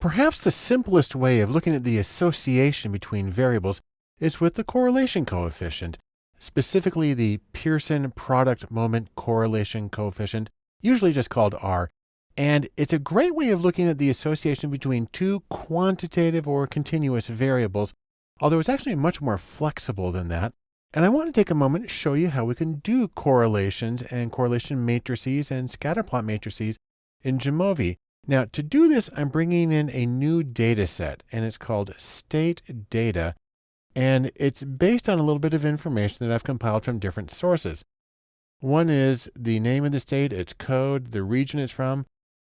Perhaps the simplest way of looking at the association between variables is with the correlation coefficient, specifically the Pearson product moment correlation coefficient, usually just called R. And it's a great way of looking at the association between two quantitative or continuous variables, although it's actually much more flexible than that. And I want to take a moment to show you how we can do correlations and correlation matrices and scatterplot matrices in Jamovi. Now, to do this, I'm bringing in a new data set, and it's called state data. And it's based on a little bit of information that I've compiled from different sources. One is the name of the state, its code, the region it's from.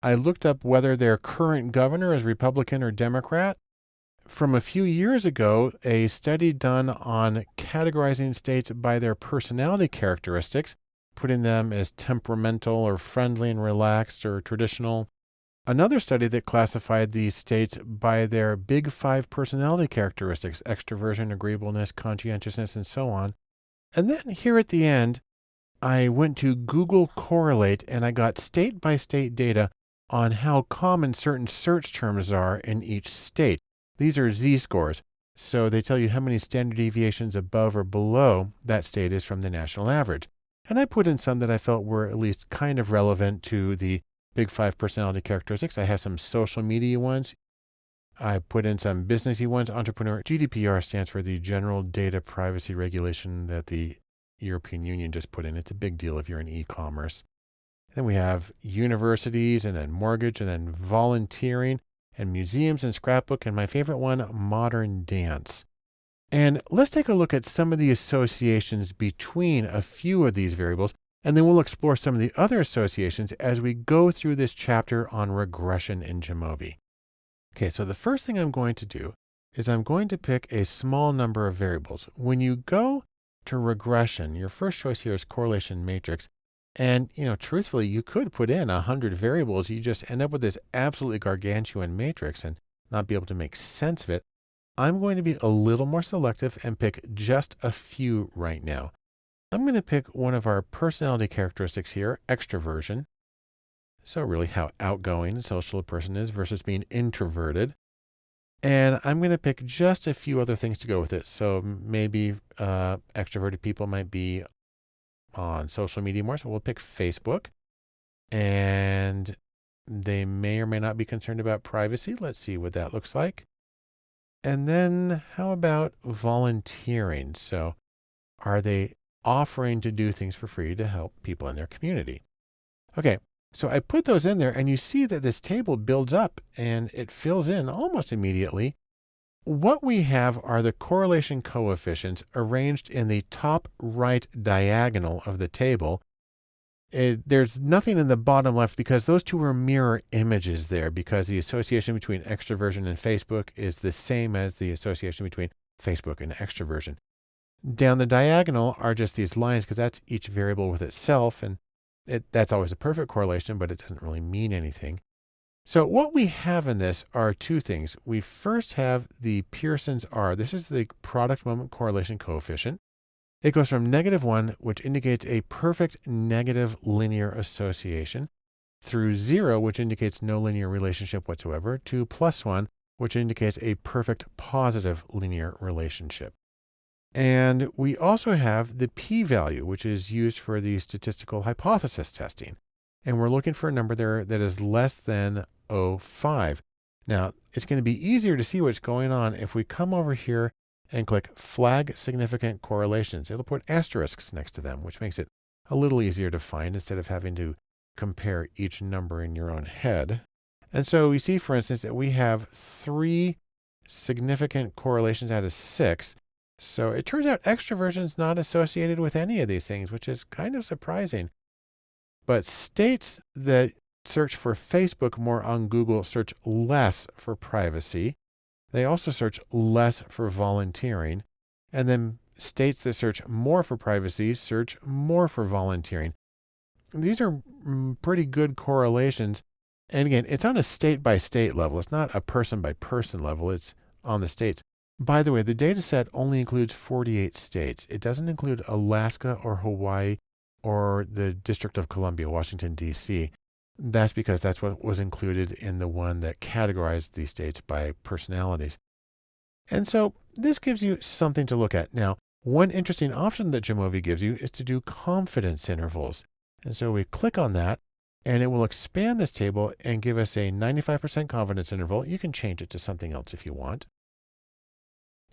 I looked up whether their current governor is Republican or Democrat. From a few years ago, a study done on categorizing states by their personality characteristics, putting them as temperamental or friendly and relaxed or traditional, Another study that classified these states by their big five personality characteristics, extroversion, agreeableness, conscientiousness, and so on. And then here at the end, I went to Google Correlate and I got state by state data on how common certain search terms are in each state. These are z-scores. So they tell you how many standard deviations above or below that state is from the national average. And I put in some that I felt were at least kind of relevant to the big five personality characteristics. I have some social media ones. I put in some businessy ones. Entrepreneur GDPR stands for the General Data Privacy Regulation that the European Union just put in. It's a big deal if you're in e-commerce. Then we have universities and then mortgage and then volunteering and museums and scrapbook. And my favorite one, modern dance. And let's take a look at some of the associations between a few of these variables and then we'll explore some of the other associations as we go through this chapter on regression in Jamovi. Okay, so the first thing I'm going to do is I'm going to pick a small number of variables. When you go to regression, your first choice here is correlation matrix. And, you know, truthfully, you could put in a hundred variables. You just end up with this absolutely gargantuan matrix and not be able to make sense of it. I'm going to be a little more selective and pick just a few right now. I'm going to pick one of our personality characteristics here, extroversion. So really how outgoing social a person is versus being introverted. And I'm going to pick just a few other things to go with it. So maybe uh, extroverted people might be on social media more. So we'll pick Facebook. And they may or may not be concerned about privacy. Let's see what that looks like. And then how about volunteering? So are they offering to do things for free to help people in their community. Okay, so I put those in there and you see that this table builds up and it fills in almost immediately. What we have are the correlation coefficients arranged in the top right diagonal of the table. It, there's nothing in the bottom left because those two are mirror images there because the association between extroversion and Facebook is the same as the association between Facebook and extroversion. Down the diagonal are just these lines because that's each variable with itself. And it, that's always a perfect correlation, but it doesn't really mean anything. So what we have in this are two things. We first have the Pearson's R. This is the product moment correlation coefficient. It goes from negative one, which indicates a perfect negative linear association, through zero, which indicates no linear relationship whatsoever, to plus one, which indicates a perfect positive linear relationship. And we also have the p-value, which is used for the statistical hypothesis testing. And we're looking for a number there that is less than 0.5. Now, it's going to be easier to see what's going on if we come over here and click flag significant correlations. It'll put asterisks next to them, which makes it a little easier to find instead of having to compare each number in your own head. And so we see, for instance, that we have three significant correlations out of six. So it turns out extroversion is not associated with any of these things, which is kind of surprising. But states that search for Facebook more on Google search less for privacy. They also search less for volunteering. And then states that search more for privacy search more for volunteering. These are mm, pretty good correlations. And again, it's on a state by state level. It's not a person by person level. It's on the states. By the way, the data set only includes 48 states. It doesn't include Alaska or Hawaii or the District of Columbia, Washington, D.C. That's because that's what was included in the one that categorized these states by personalities. And so this gives you something to look at. Now, one interesting option that Jamovi gives you is to do confidence intervals. And so we click on that and it will expand this table and give us a 95% confidence interval. You can change it to something else if you want.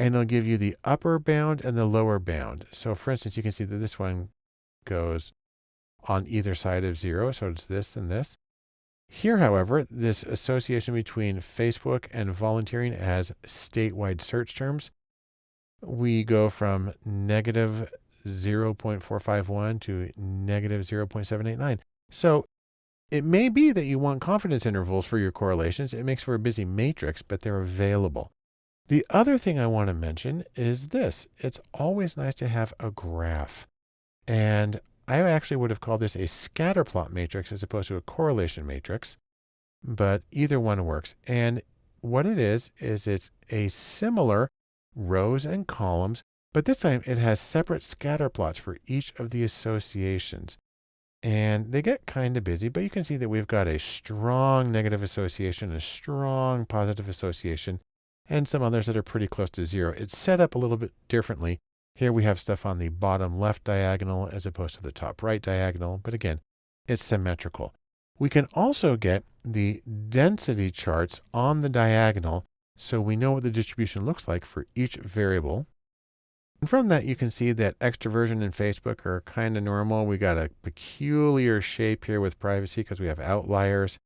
And it'll give you the upper bound and the lower bound. So for instance, you can see that this one goes on either side of zero. So it's this and this. Here, however, this association between Facebook and volunteering as statewide search terms, we go from negative 0.451 to negative 0.789. So it may be that you want confidence intervals for your correlations. It makes for a busy matrix, but they're available. The other thing I want to mention is this. It's always nice to have a graph. And I actually would have called this a scatter plot matrix as opposed to a correlation matrix, but either one works. And what it is, is it's a similar rows and columns, but this time it has separate scatter plots for each of the associations. And they get kind of busy, but you can see that we've got a strong negative association, a strong positive association, and some others that are pretty close to zero. It's set up a little bit differently here we have stuff on the bottom left diagonal as opposed to the top right diagonal, but again, it's symmetrical. We can also get the density charts on the diagonal so we know what the distribution looks like for each variable. And from that, you can see that extroversion and Facebook are kind of normal. We got a peculiar shape here with privacy because we have outliers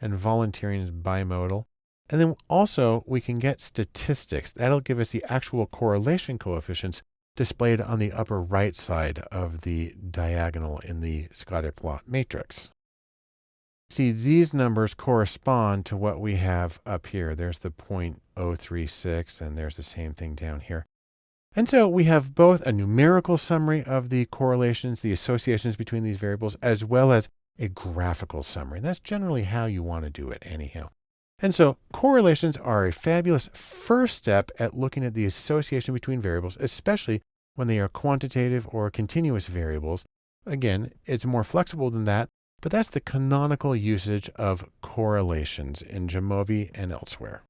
and volunteering is bimodal. And then also we can get statistics. That'll give us the actual correlation coefficients displayed on the upper right side of the diagonal in the scatter plot matrix. See, these numbers correspond to what we have up here. There's the 0.036, and there's the same thing down here. And so we have both a numerical summary of the correlations, the associations between these variables, as well as a graphical summary. And That's generally how you want to do it anyhow. And so correlations are a fabulous first step at looking at the association between variables, especially when they are quantitative or continuous variables. Again, it's more flexible than that, but that's the canonical usage of correlations in Jamovi and elsewhere.